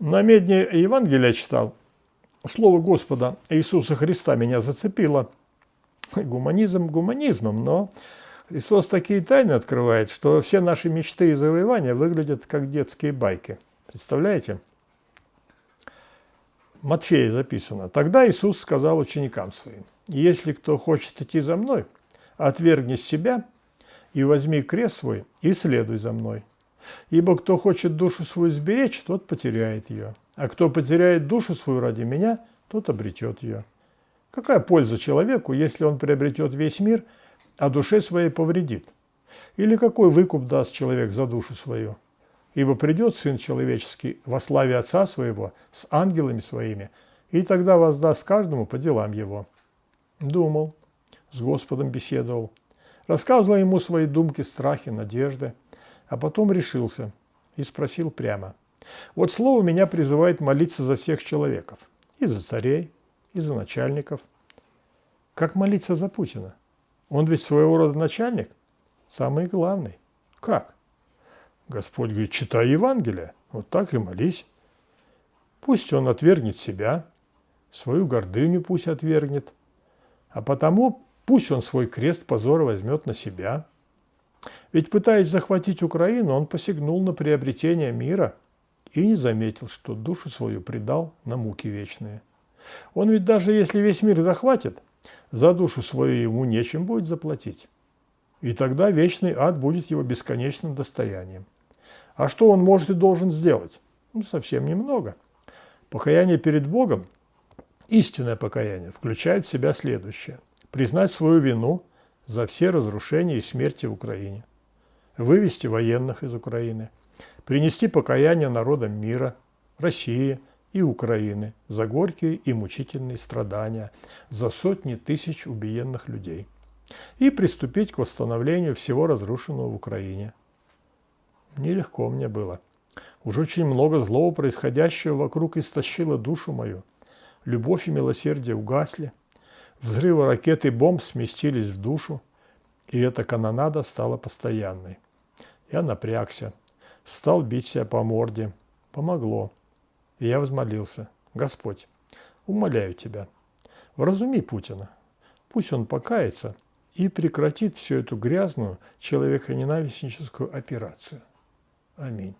На медне Евангелия читал. Слово Господа Иисуса Христа меня зацепило. Гуманизм гуманизмом, но Христос такие тайны открывает, что все наши мечты и завоевания выглядят как детские байки. Представляете? Матфея записано. Тогда Иисус сказал ученикам своим, «Если кто хочет идти за мной, отвергни себя и возьми крест свой и следуй за мной. Ибо кто хочет душу свою сберечь, тот потеряет ее, а кто потеряет душу свою ради меня, тот обретет ее. Какая польза человеку, если он приобретет весь мир, а душе своей повредит? Или какой выкуп даст человек за душу свою? Ибо придет Сын Человеческий во славе Отца Своего с ангелами Своими, и тогда воздаст каждому по делам его. Думал, с Господом беседовал, рассказывал ему свои думки, страхи, надежды, а потом решился и спросил прямо. Вот слово меня призывает молиться за всех человеков, и за царей, и за начальников. Как молиться за Путина? Он ведь своего рода начальник, самый главный. Как? Господь говорит, читай Евангелие, вот так и молись. Пусть он отвергнет себя, свою гордыню пусть отвергнет, а потому пусть он свой крест позора возьмет на себя. Ведь пытаясь захватить Украину, он посягнул на приобретение мира и не заметил, что душу свою предал на муки вечные. Он ведь даже если весь мир захватит, за душу свою ему нечем будет заплатить. И тогда вечный ад будет его бесконечным достоянием. А что он может и должен сделать? Ну, совсем немного. Покаяние перед Богом, истинное покаяние, включает в себя следующее. Признать свою вину за все разрушения и смерти в Украине, вывести военных из Украины, принести покаяние народам мира, России и Украины за горькие и мучительные страдания, за сотни тысяч убиенных людей и приступить к восстановлению всего разрушенного в Украине – Нелегко мне было. Уж очень много злого происходящего вокруг истощило душу мою. Любовь и милосердие угасли. Взрывы ракет и бомб сместились в душу, и эта канонада стала постоянной. Я напрягся, стал бить себя по морде. Помогло. И я взмолился. Господь, умоляю Тебя, вразуми Путина. Пусть он покается и прекратит всю эту грязную человеконенавистническую операцию. Аминь.